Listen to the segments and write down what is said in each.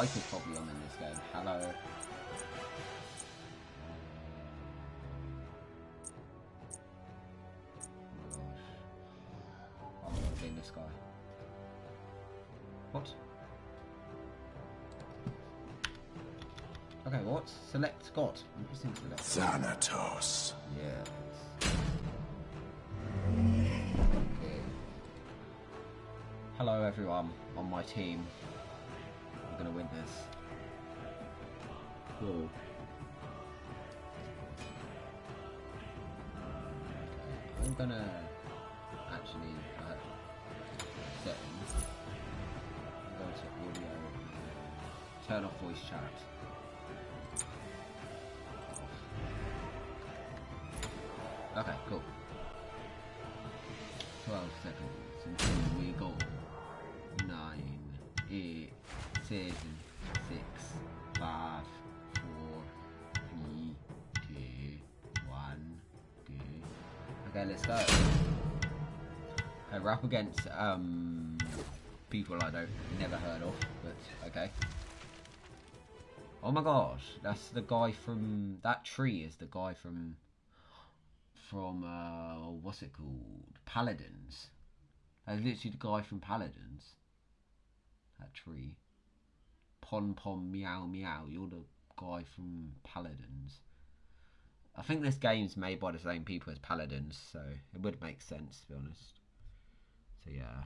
mic is probably on in this game. Hello. Oh my gosh. I'm this guy. What? Okay, what? Select Scott. I'm pressing select. Thanatos. Yes. Okay. Hello everyone on my team. I'm gonna win this. I'm gonna actually uh, settings. To audio. Turn off voice chat. 7, 6, 5, 4, 3, 2, 1, go. Okay, let's go. We're up against um, people I don't never heard of, but okay. Oh my gosh, that's the guy from that tree is the guy from from uh, what's it called? Paladins. That's literally the guy from Paladins. That tree. Pon pon meow meow. You're the guy from Paladins. I think this game's made by the same people as Paladins, so it would make sense to be honest. So yeah.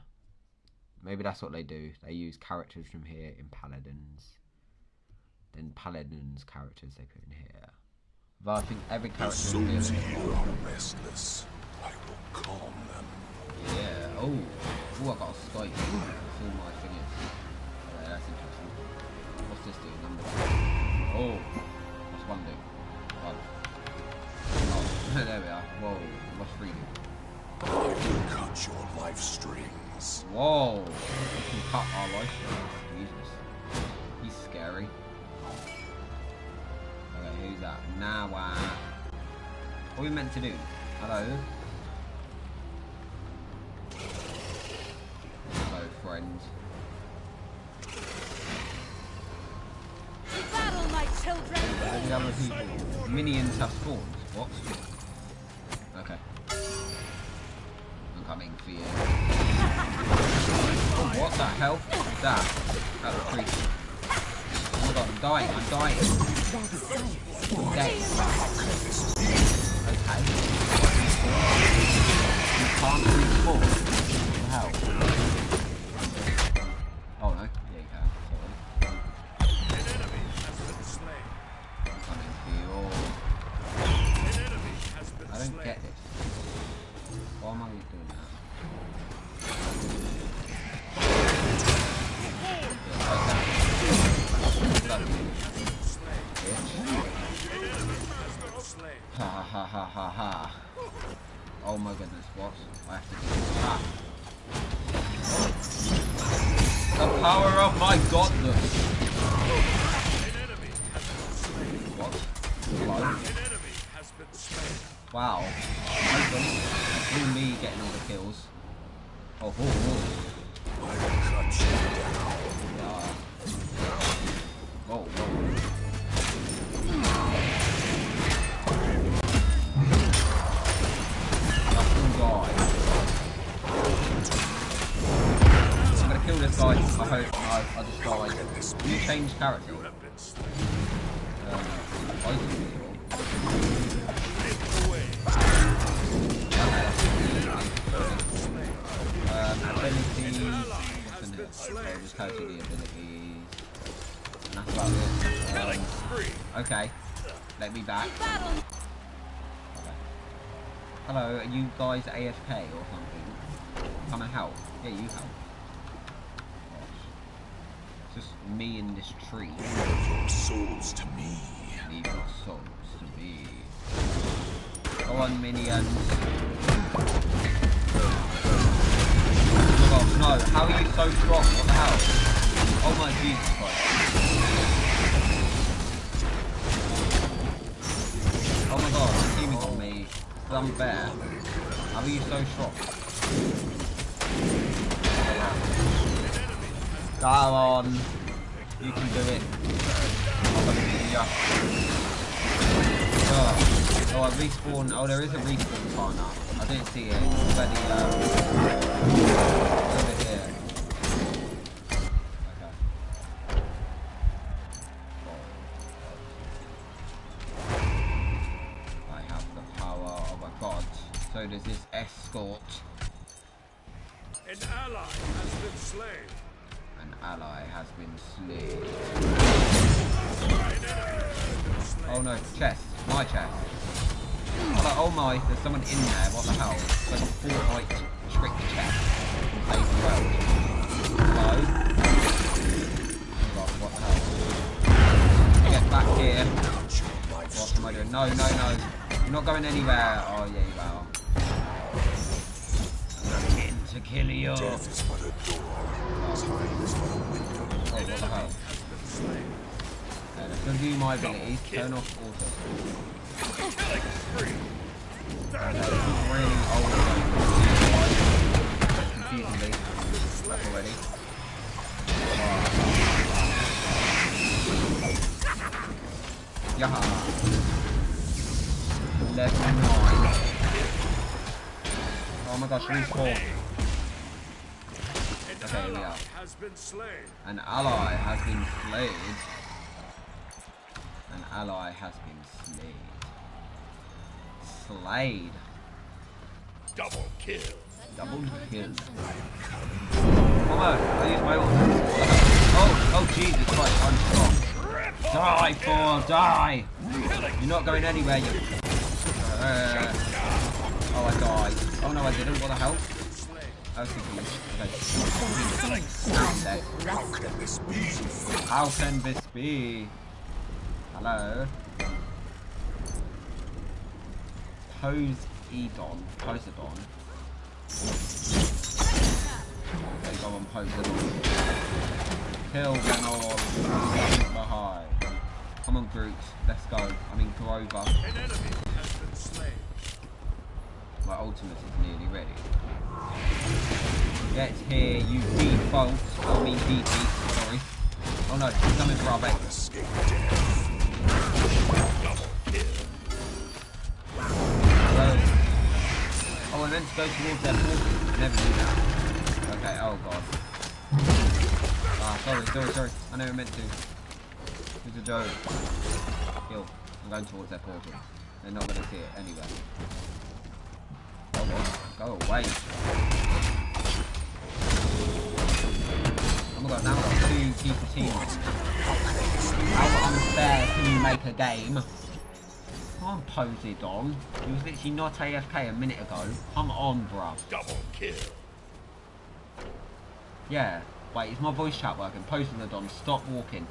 Maybe that's what they do. They use characters from here in Paladins. Then Paladins characters they put in here. But I think every The character souls in here. here are restless. I will calm them. Yeah. Oh. Oh, I got a all my thing this do? Number. Oh. What's one do? One. Oh, there we are. Whoa. What's three do? I will cut your life strings. Whoa. We can cut our life strings. Jesus. He's scary. Okay, who's that? Now, uh, what are we meant to do? Hello? Hello, friend. Other people. Minions have spawned. What? Okay. I'm coming for you. Oh, what the hell? That? That was creepy. Oh my god, I'm dying, I'm dying. Dead. Okay. You can't respawn. The power of my godness! Kill this guy. I hope I, I just died. You change character. Um, I can be your- abilities. What's in it? Okay, just go to the abilities. And that's about it. Um, okay. Let me back. Okay. Hello, are you guys AFK or something? Come and help. Yeah, you help. Just me and this tree. Give your souls to me. Leave your souls to me. Go on, minions. Oh no. How are you so strong? What the hell? Oh my Jesus Christ. Oh my god, the team is on me. It's unfair. How are you so strong? Come on. You can do it. Oh, oh, I respawn. Oh, there is a respawn partner. I didn't see it. It's the, um, over here. Okay. I have the power of a god. So does this escort. Oh no, chest. My chest. I'm like, oh my, there's someone in there, what the hell? It's like a Fortnite trick chest. Played well. Hello? Oh, what the hell? Get back here. Cut your life What am I doing? No, no, no. You're not going anywhere. Oh, yeah, you are. I'm to kill you. Oh, Death is but a door. Time is but a window. Oh, what the hell? Okay, let's review my abilities. Turn off auto. Okay, this is really old. Confusing me. That's already. Yaha. Level 9. Oh my gosh, respawn. An Okay, we ally are. has been slain. An ally has been slayed. An ally has been slayed. Slayed. Double kill. Double kill. Come on, I use my ult. Oh, oh Jesus Christ, I'm strong. Die, Thor, die! You're not going anywhere, you... Uh, oh, I died. Oh no, I didn't, what the hell? I was confused. Okay. How can this be? How can this be? Hello? Pose Edon. Poseidon. Okay, go on, Poseidon. Kill them all. Come on, Groot. Let's go. I mean, Grover. An enemy has been slain. My ultimate is nearly ready. Get here, you default. I mean, DP. Sorry. Oh no, he's coming for our base. Escape meant to go towards their portal. Never do that. Okay, oh god. Ah, sorry, sorry, sorry. I never meant to. It's a joke. Kill. I'm going towards their portal. They're not to see it anyway. Oh god, go away. Oh my god, now I've got two people teams. How unfair can you make a game? Come on, Poseidon. He was literally not AFK a minute ago. Come on, bruv. Double kill. Yeah. Wait, is my voice chat working? Poseidon, stop walking.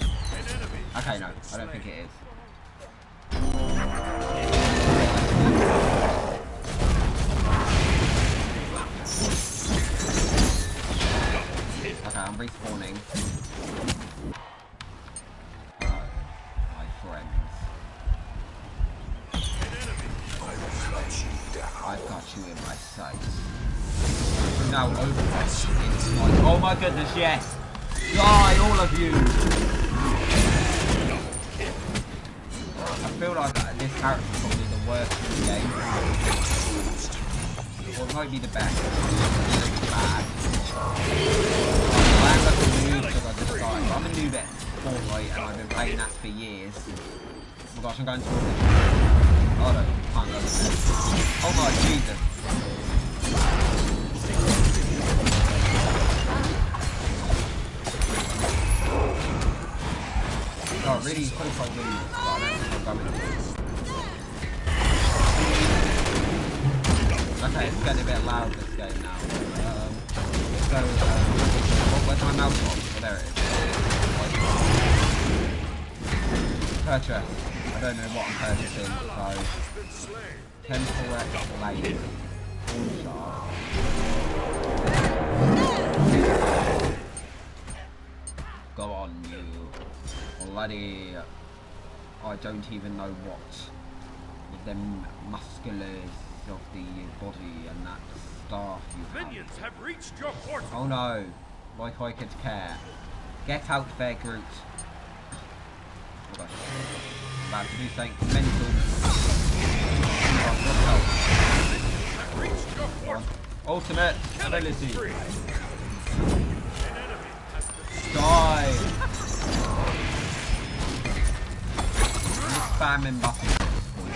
Okay, no, I don't think it is. Okay, I'm respawning. You in my sights. Now Overwatch is my... Oh my goodness, yes! Die, all of you! I feel like uh, this character is probably the worst in the game. Or it might be the best. It's bad. I am like a noob because I just started. I'm a noob at Fortnite and I've been playing that for years. Oh my gosh, I'm going it. Oh no, can't go. Oh my Jesus. Really but I don't think I'm going to. Okay, it's getting a bit loud this game now. Um, so, um, oh, where's my mouse on? Oh, there it is. Purchase. I don't know what I'm purchasing, so... Has been 10 correct blade. Sharp. Go on, you. Bloody. I don't even know what. With them musculars of the body and that staff you have. Minions have reached your portal. Oh no. Like I could care. Get out there, Groot. Oh. About to do something mental. Oh, what the hell? Ultimate ability. Spamming buttons at this point.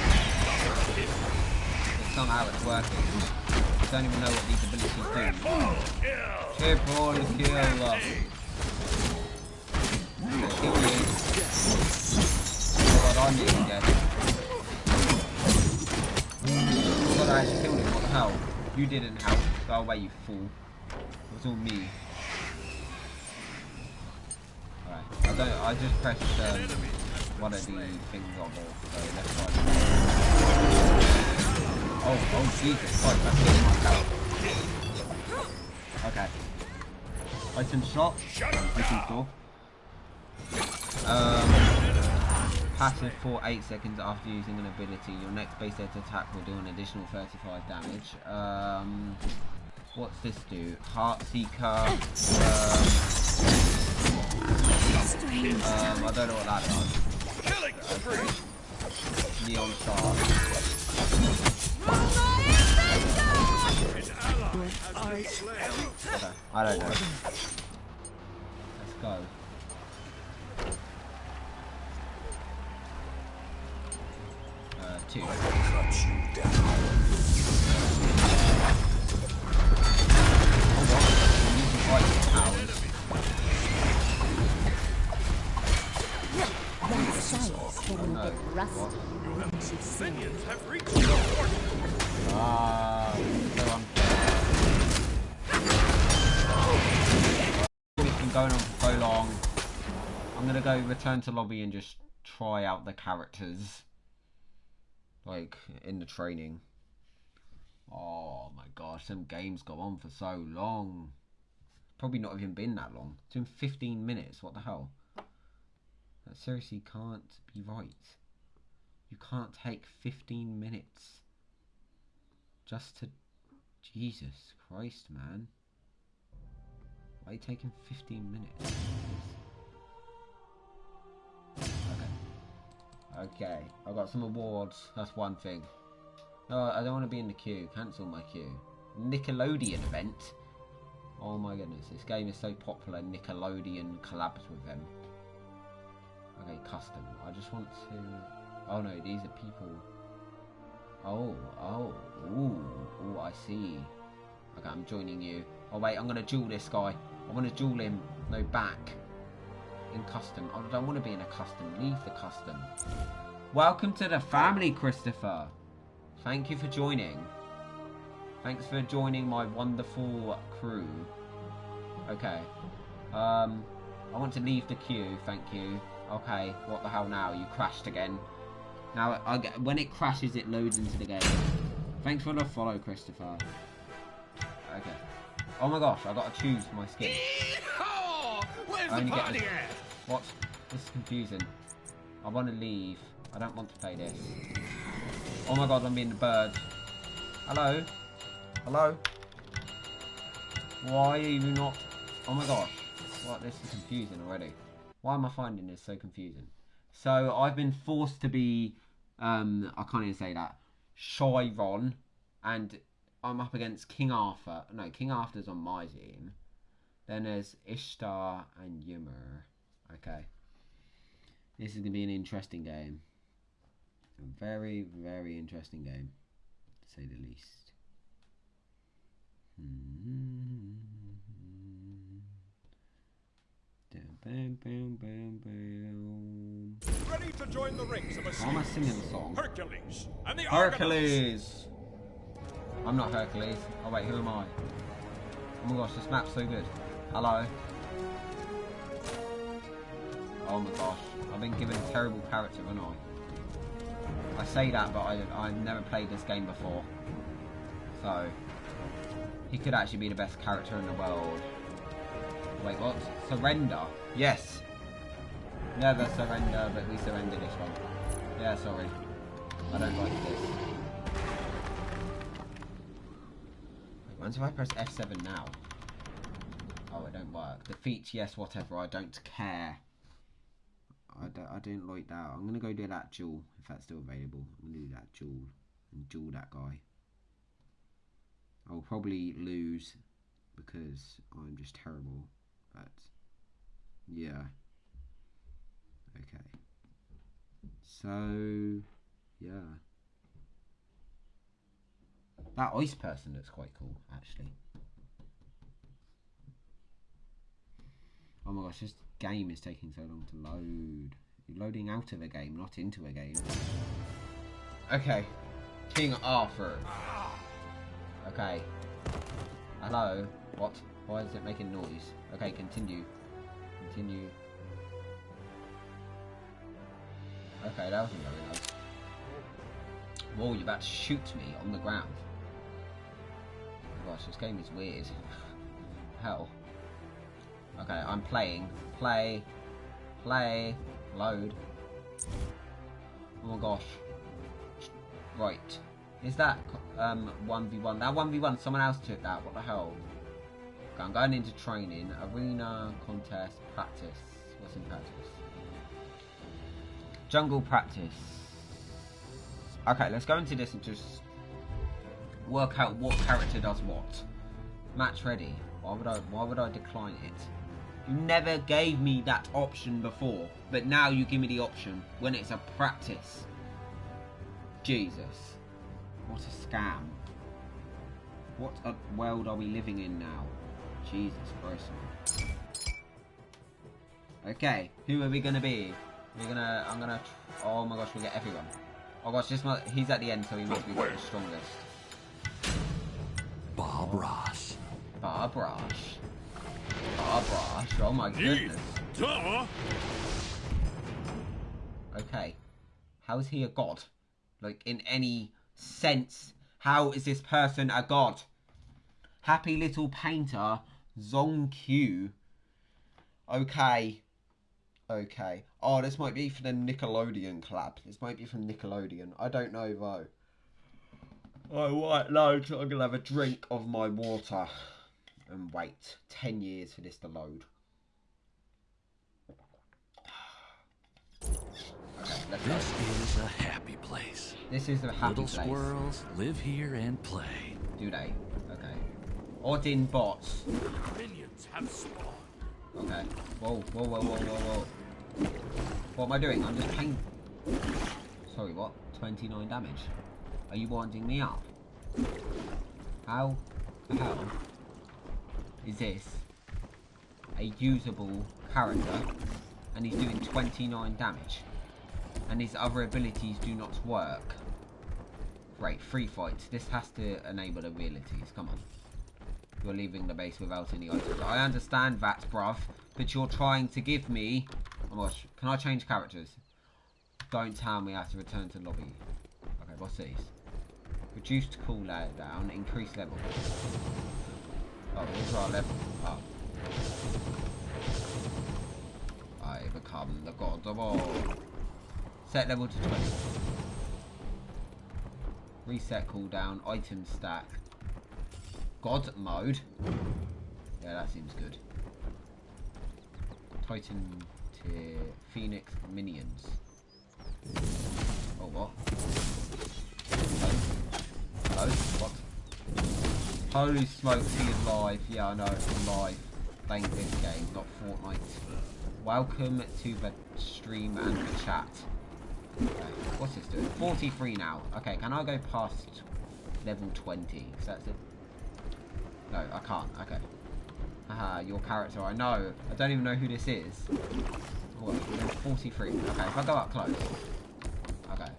It's not how it's working. I don't even know what these abilities do. Triple kill. Okay, kill me. Oh. What the hell? You didn't help. Go away, you fool. It was all me. Alright, I don't. I just pressed um, one of the things on there. So let's. Oh, oh Jesus Christ! That's hitting my tower. Okay. Item shot. Item store. Um, passive for 8 seconds after using an ability. Your next base set attack will do an additional 35 damage. Um, what's this do? Heart Seeker. Um, um, I don't know what that does. Neon Star. Okay, I don't know. Let's go. Uh, two. Bit rusty. I think she's seen it. Minions have reached your fortress. Ah, so unfair. It's been going on for so long. I'm gonna go return to lobby and just try out the characters. Like, in the training. Oh my gosh, some games go on for so long. Probably not even been that long. It's been 15 minutes, what the hell? That seriously can't be right. You can't take 15 minutes just to Jesus Christ, man. Why are you taking 15 minutes? Okay. Okay, I got some awards. That's one thing. No, I don't want to be in the queue. Cancel my queue. Nickelodeon event. Oh my goodness, this game is so popular. Nickelodeon collabs with them. Okay, custom. I just want to. Oh no, these are people. Oh, oh, ooh, ooh, I see. Okay, I'm joining you. Oh wait, I'm gonna duel this guy. I want to duel him. No, back. In custom. I don't want to be in a custom. Leave the custom. Welcome to the family, Christopher. Thank you for joining. Thanks for joining my wonderful crew. Okay. Um, I want to leave the queue. Thank you. Okay. What the hell now? You crashed again. Now, I get, when it crashes, it loads into the game. Thanks for the follow, Christopher. Okay. Oh my gosh, I gotta choose my skin. Where's the party at? What? This is confusing. I want to leave. I don't want to play this. Oh my god, I'm being the bird. Hello? Hello? Why are you not... Oh my gosh. What? This is confusing already. Why am I finding this so confusing? So, I've been forced to be... Um, I can't even say that. Chiron. And I'm up against King Arthur. No, King Arthur's on my team. Then there's Ishtar and Ymir. Okay. This is going to be an interesting game. A very, very interesting game, to say the least. Hmm. Bam, bam, bam, bam. Ready to join the ranks of a Why am I singing the song? Hercules and the Argonauts. I'm not Hercules. Oh wait, who am I? Oh my gosh, this map's so good. Hello. Oh my gosh, I've been given a terrible character, haven't I? I say that, but I, I've never played this game before. So, he could actually be the best character in the world. Wait, what? Surrender? Yes. Never surrender, but we surrender this one. Yeah, sorry. I don't like this. Wait, once if I press F7 now? Oh, it don't work. Defeat, yes, whatever. I don't care. I don't, I don't like that. I'm gonna go do that jewel, if that's still available. I'm gonna do that jewel and duel that guy. I'll probably lose because I'm just terrible. But yeah. Okay. So yeah. That ice person looks quite cool, actually. Oh my gosh, this game is taking so long to load. You're loading out of a game, not into a game. Okay. King Arthur. Okay. Hello. What? Why is it making noise? Okay, continue. Continue. Okay, that wasn't very nice. Whoa, you're about to shoot me on the ground. Gosh, this game is weird. Hell. Okay, I'm playing. Play. Play. Load. Oh my gosh. Right. Is that um 1v1? That 1v1, someone else took that. What the hell? I'm going into training. Arena, contest, practice. What's in practice? Jungle practice. Okay, let's go into this and just work out what character does what. Match ready. Why would I why would I decline it? You never gave me that option before, but now you give me the option when it's a practice. Jesus. What a scam. What a world are we living in now? Jesus Christ. Okay, who are we gonna be? We're gonna, I'm gonna, oh my gosh, we get everyone. Oh gosh, this must, he's at the end, so he must be the strongest. Bob Ross. Bob Ross. Bob Ross, oh my goodness. Okay. How is he a god? Like, in any sense, how is this person a god? Happy Little Painter, Zhong Kui. Okay. Okay. Oh, this might be for the Nickelodeon collab. This might be from Nickelodeon. I don't know, though. Oh, I might load. I'm going to have a drink of my water. And wait. 10 years for this to load. Okay. This is a happy place. This is the happy Little place. squirrels live here and play. Do they? Okay. Odin bots. Minions have spawned. Okay. Whoa, whoa, whoa, whoa, whoa, whoa. What am I doing? I'm just paying... Sorry, what? 29 damage. Are you winding me up? How the hell is this a usable character and he's doing 29 damage and his other abilities do not work? Right, free fights. This has to enable abilities. Come on. You're leaving the base without any items. I understand that, bruv, but you're trying to give me... Oh can I change characters? Don't tell me I have to return to lobby. Okay, what's these? Reduced cooldown, increased level. Oh, these are level. Oh. I become the god of all. Set level to 20. Reset cooldown, item stack. God mode. Yeah, that seems good. Titan tier Phoenix minions. Oh what? Hello? Hello? What? Holy smokes, he is live. Yeah, I know, I'm live. Playing this game, not Fortnite. Welcome to the stream and the chat. Okay, what's this doing? 43 now. Okay, can I go past level 20? Because that's it. No, I can't. Okay. Haha, your character. I know. I don't even know who this is. What? 43. Okay, if I go up close. Okay.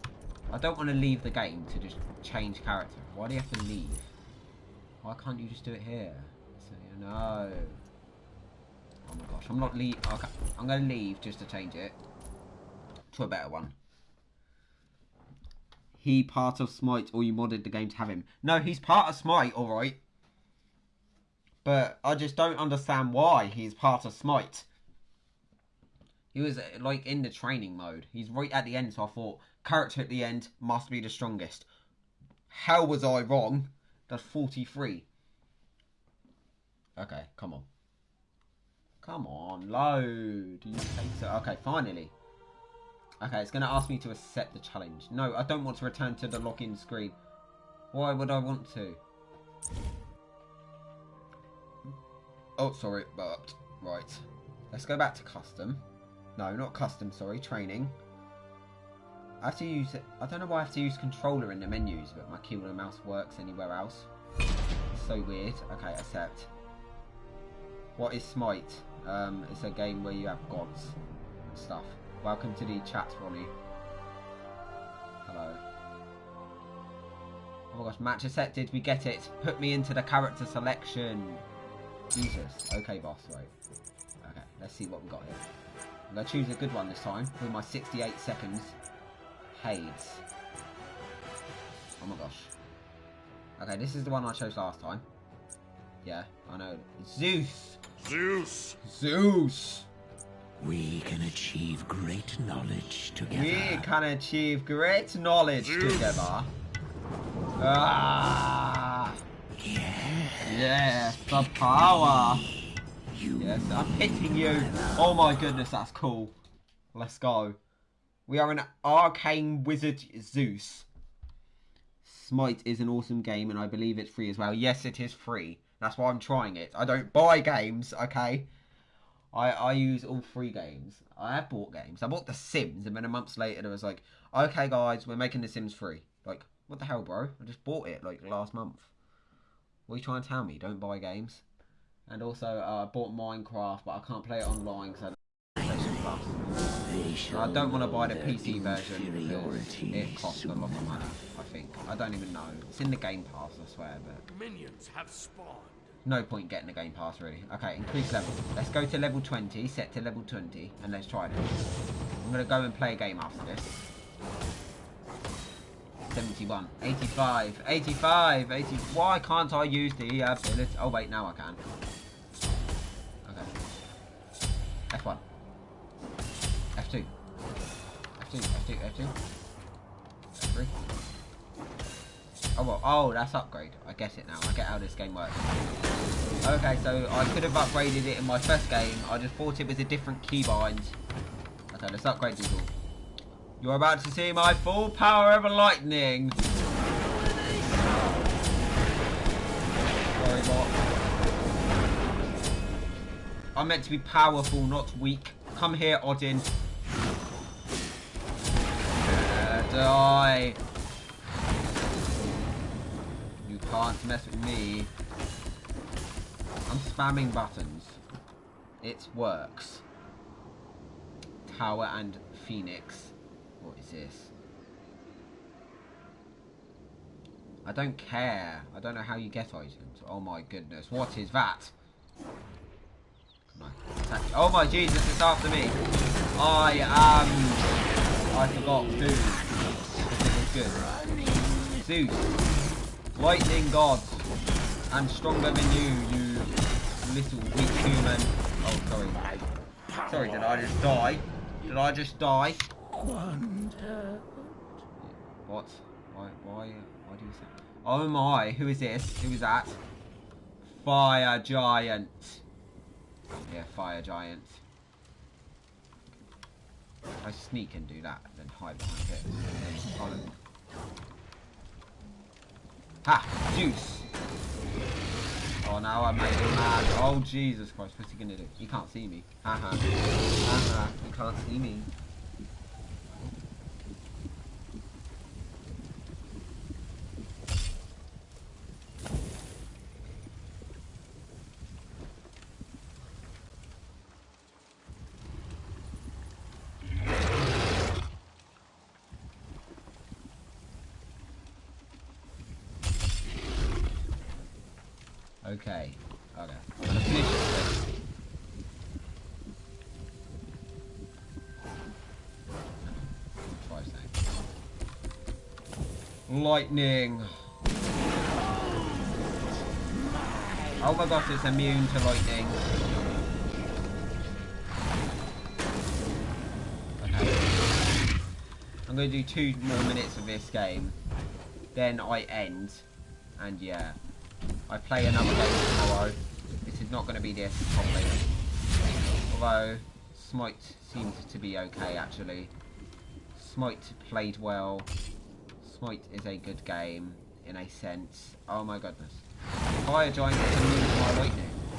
I don't want to leave the game to just change character. Why do you have to leave? Why can't you just do it here? So, no. Oh my gosh, I'm not leave. Okay, I'm going to leave just to change it to a better one. He part of Smite, or you modded the game to have him. No, he's part of Smite, alright. But I just don't understand why he's part of Smite. He was like in the training mode. He's right at the end, so I thought character at the end must be the strongest. How was I wrong? That's 43. Okay, come on. Come on, load. You take so. Okay, finally. Okay, it's going to ask me to accept the challenge. No, I don't want to return to the login screen. Why would I want to? Oh, sorry, burped. Right. Let's go back to custom. No, not custom, sorry, training. I have to use it. I don't know why I have to use controller in the menus, but my keyboard and mouse works anywhere else. It's so weird. Okay, accept. What is Smite? Um, it's a game where you have gods and stuff. Welcome to the chat, Ronnie. Hello. Oh my gosh, match accepted. We get it. Put me into the character selection. Jesus. Okay, boss. Right. Okay, let's see what we got here. I'm going to choose a good one this time with my 68 seconds. Hades. Oh my gosh. Okay, this is the one I chose last time. Yeah, I know. Zeus! Zeus! Zeus! We can achieve great knowledge together. We can achieve great knowledge Zeus. together. Ah! Yes. The power! Yes, I'm hitting you! Oh my goodness, that's cool. Let's go. We are an arcane wizard Zeus. Smite is an awesome game and I believe it's free as well. Yes, it is free. That's why I'm trying it. I don't buy games, okay? I, I use all free games. I have bought games. I bought The Sims and then a month later it was like, okay guys, we're making The Sims free. Like, what the hell, bro? I just bought it like last month. What are you trying to tell me? Don't buy games. And also, uh, I bought Minecraft, but I can't play it online because I don't have PlayStation Plus. I don't want to buy the PC version because it costs a lot of money. I think. I don't even know. It's in the Game Pass, I swear, but Minions have spawned. no point getting the Game Pass really. Okay, increase level. Let's go to level 20, set to level 20, and let's try this. I'm gonna go and play a game after this. 71, 85, 85, 80. Why can't I use the ability? Oh wait, now I can. Okay. F1. F2. F2, F2, F2. F3. Oh well, oh that's upgrade. I get it now. I get how this game works. Okay, so I could have upgraded it in my first game. I just thought it was a different keybind. Okay, let's upgrade these all. You're about to see my full power of lightning. Sorry, bot. I'm meant to be powerful, not weak. Come here, Odin. Uh, die. You can't mess with me. I'm spamming buttons. It works. Tower and Phoenix. Is? I don't care. I don't know how you get items. Oh my goodness. What is that? Oh my Jesus, it's after me. I am... I forgot food. It was good. Zeus. Lightning god. And stronger than you, you little weak human. Oh, sorry. Sorry, did I just die? Did I just die? What? Why? Why? Why do you say? Oh my! Who is this? Who is that? Fire giant. Yeah, fire giant. If I sneak and do that, then hide behind it. Then. Ha! Juice. Oh, now I made him mad. Oh Jesus Christ! What's he gonna do? He can't see me. Haha. Haha. He can't see me. Okay. Okay. I'm gonna finish this. Lightning. Oh my gosh, it's immune to lightning. Okay. I'm gonna do two more minutes of this game. Then I end. And yeah. I play another game tomorrow. This is not going to be this, probably. Although, Smite seemed to be okay, actually. Smite played well. Smite is a good game, in a sense. Oh my goodness. Fire Giant move my lightning.